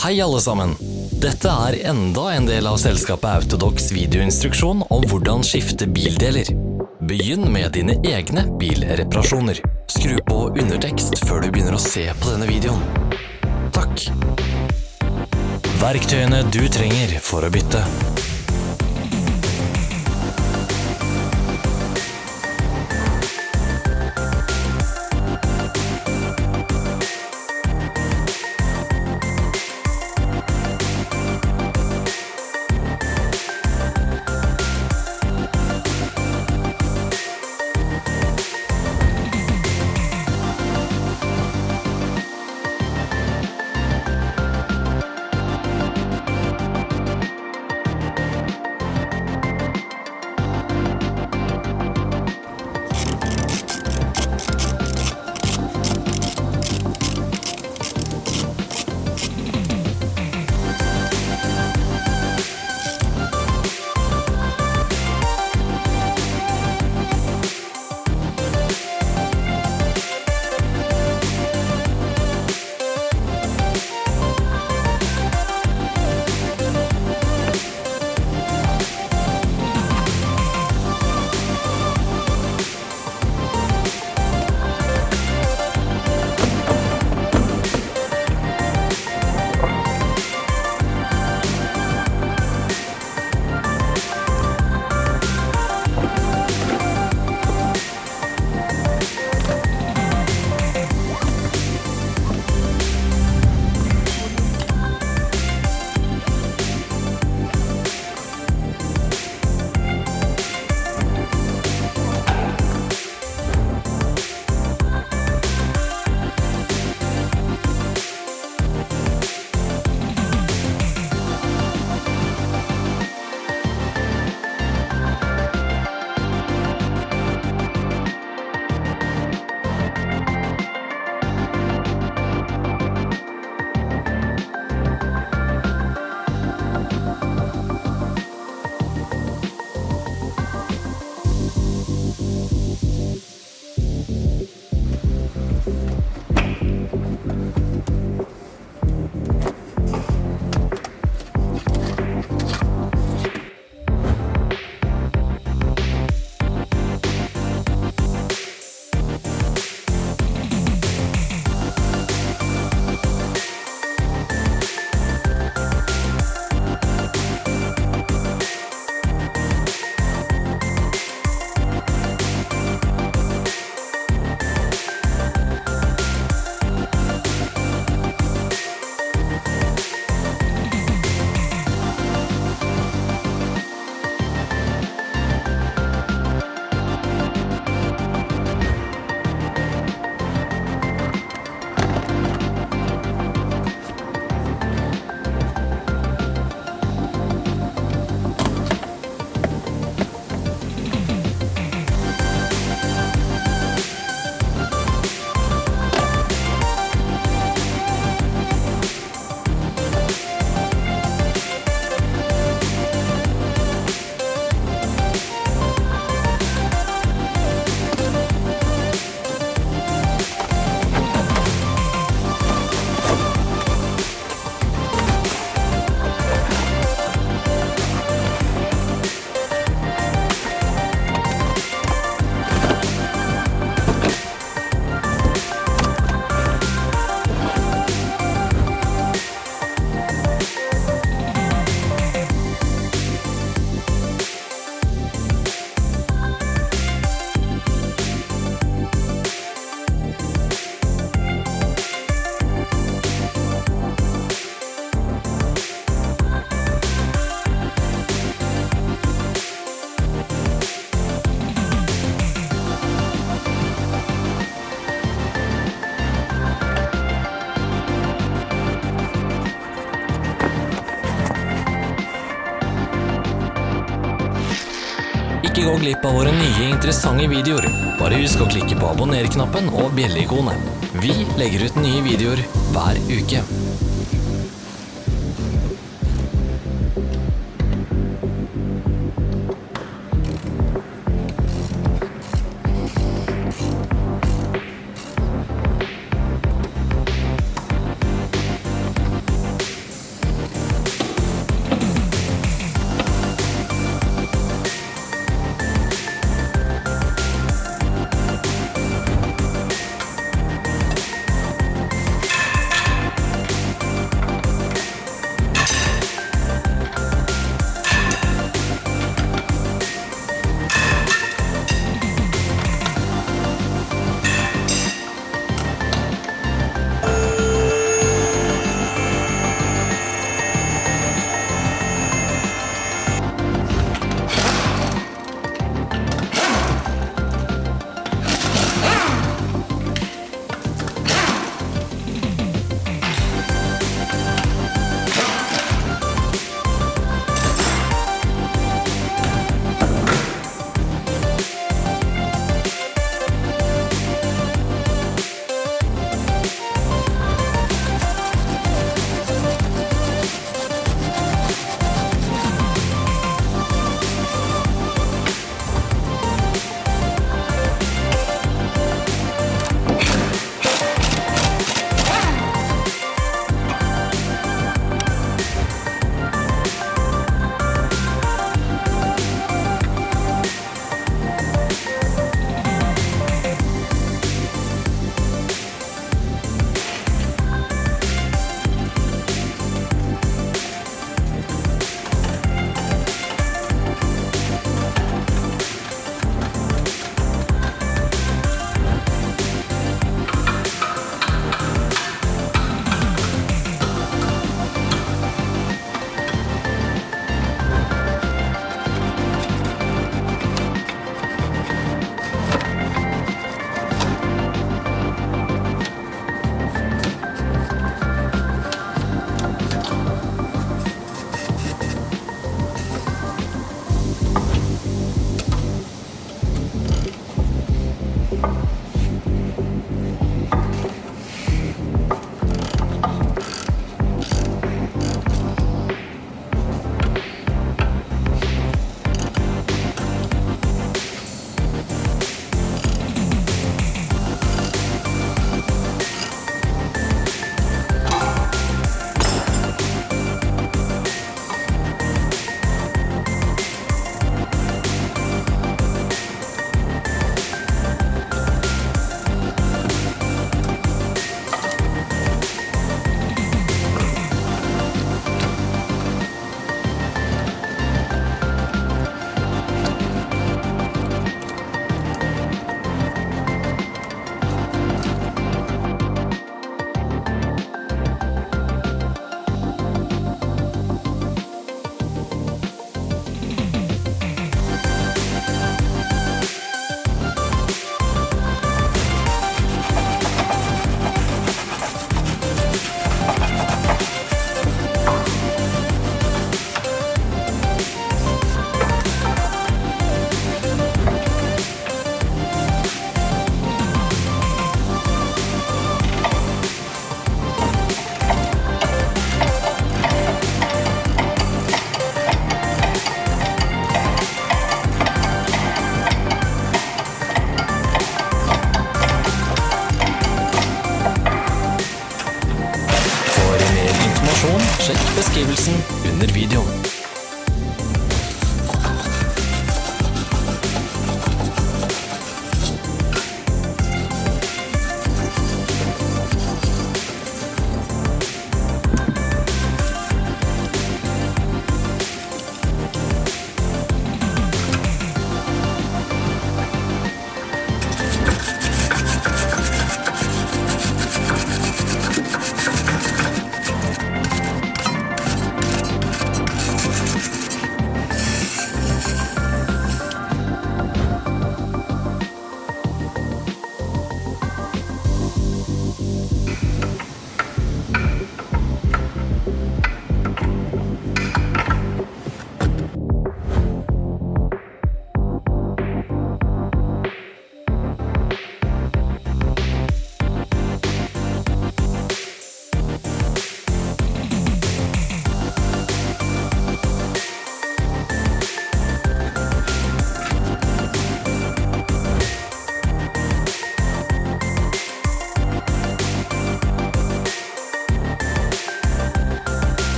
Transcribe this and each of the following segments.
Hei alle sammen! Dette er enda en del av selskapet Autodox videoinstruksjon om hvordan skifte bildeler. Begynn med dine egne bilreparasjoner. Skru på undertekst før du begynner å se på denne videoen. Takk! Verktøyene du trenger for å bytte. Thank you. Glipp av våre nye interessante videoer. Bare husk å klikke på abonner-knappen og bjelleikonet. Vi legger ut nye videoer hver uke.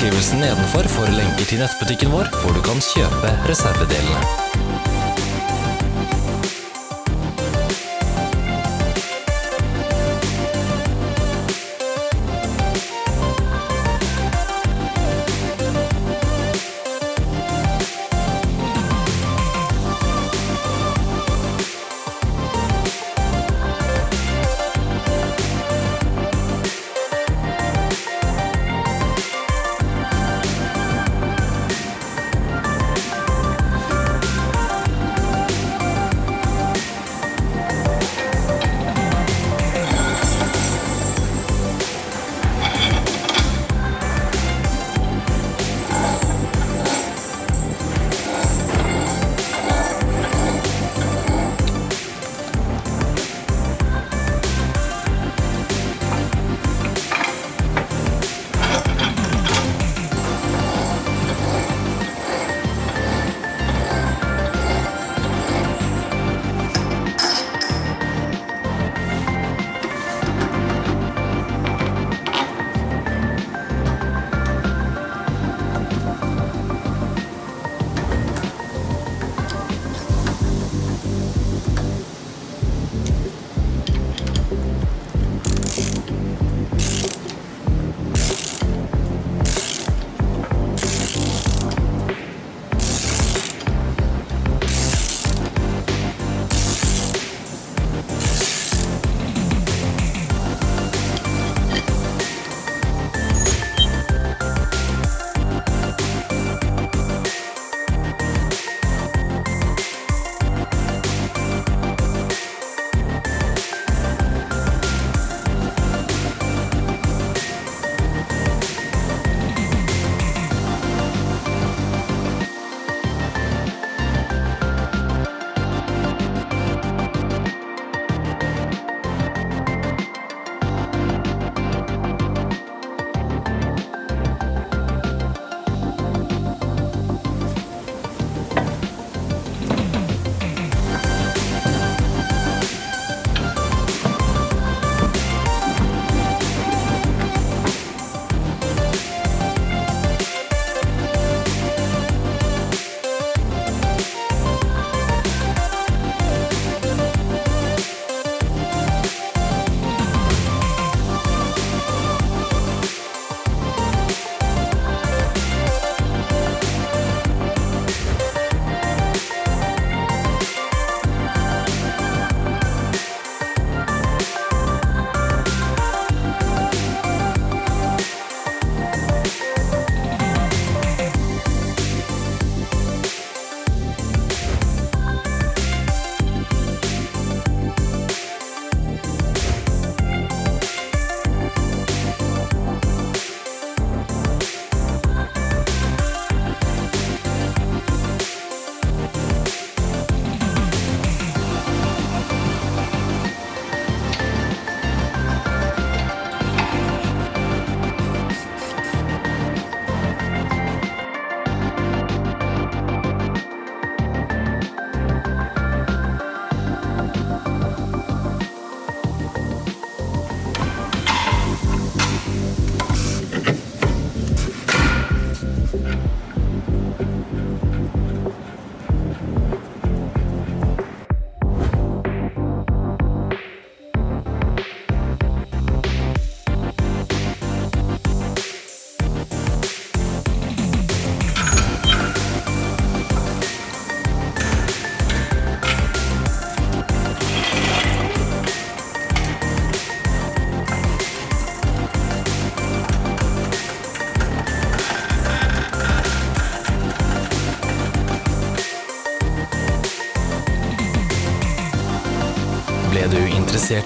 Beskrivelsen nedenfor for lenker til nettbutikken vår, hvor du kan kjøpe reservedelene.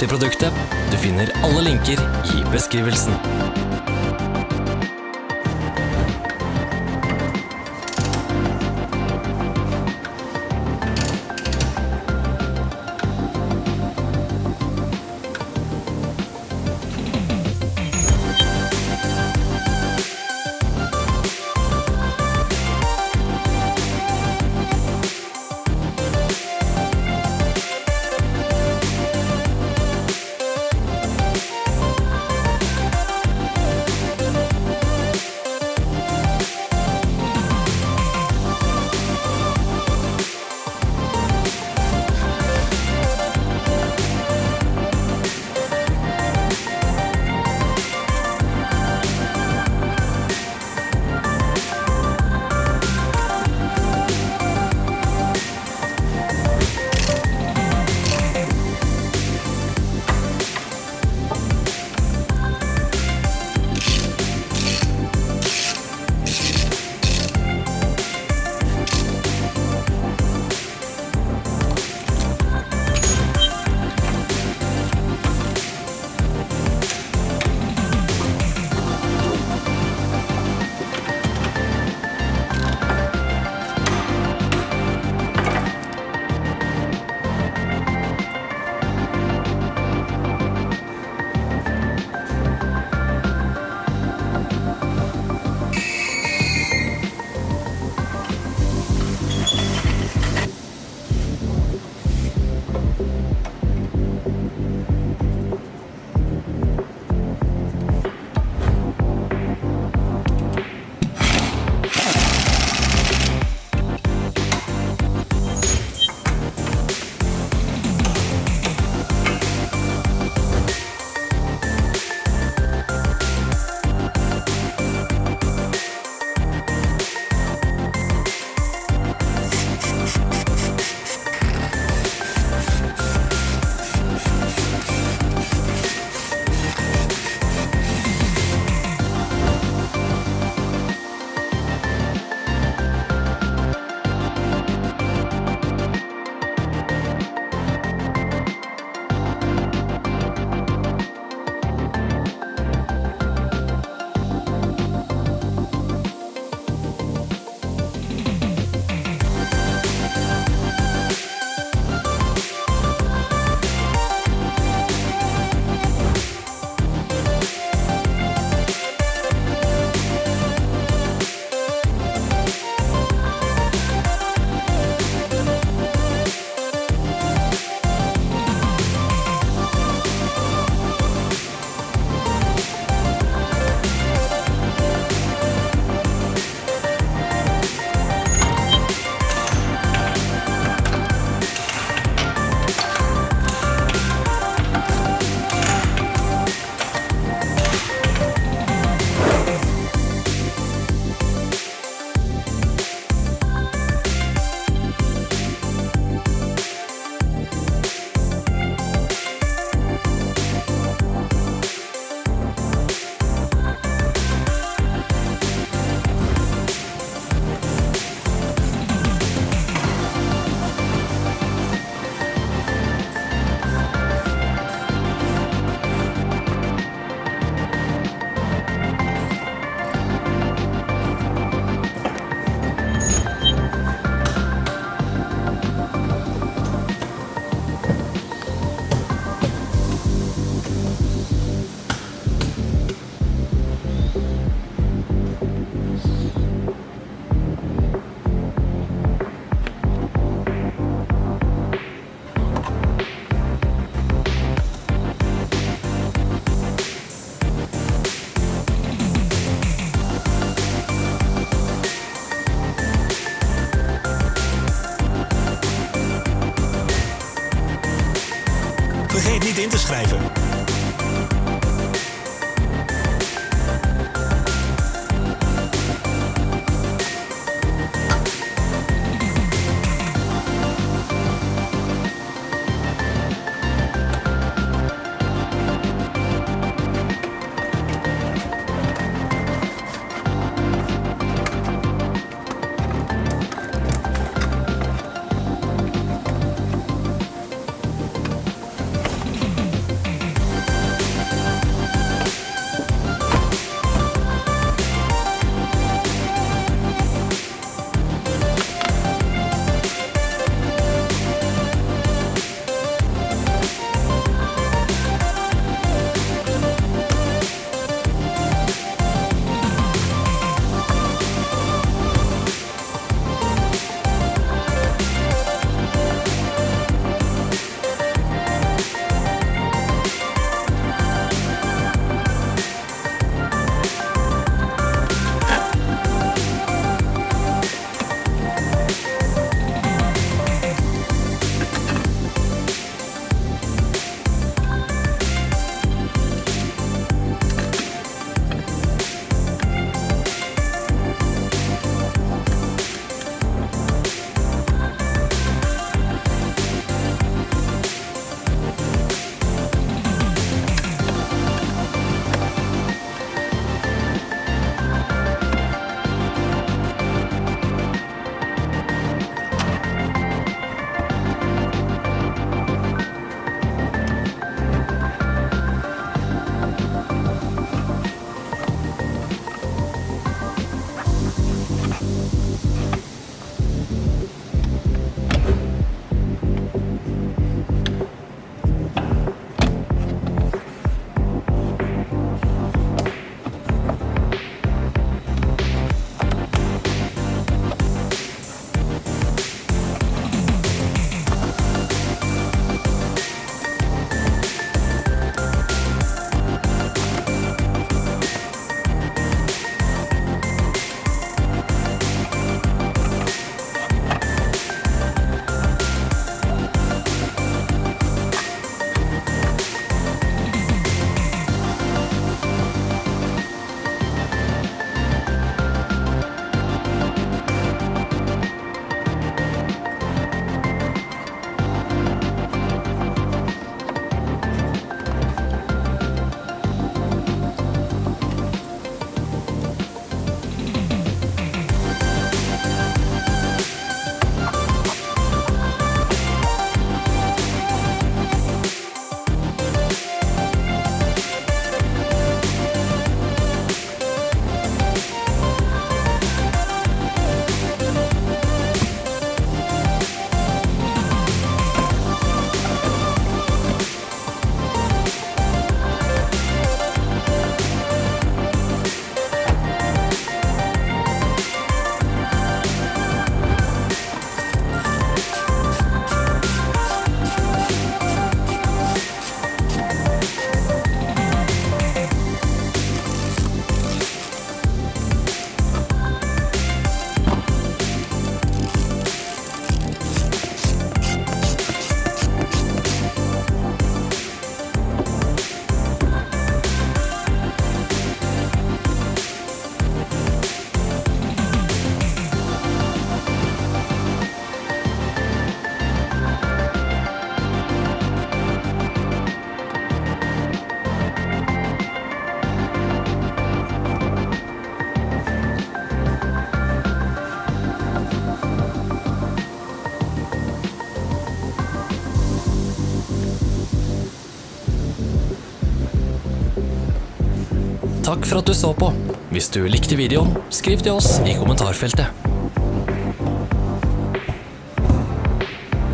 I produktet? Du finner alle linker i beskrivelsen. Takk for at du så på. Hvis du likte videoen, skriv til oss i kommentarfeltet.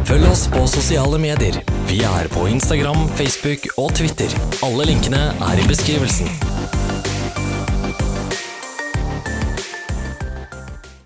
Følg oss på sosiale medier. Vi er på Instagram, Facebook og Twitter. Alle linkene er i beskrivelsen.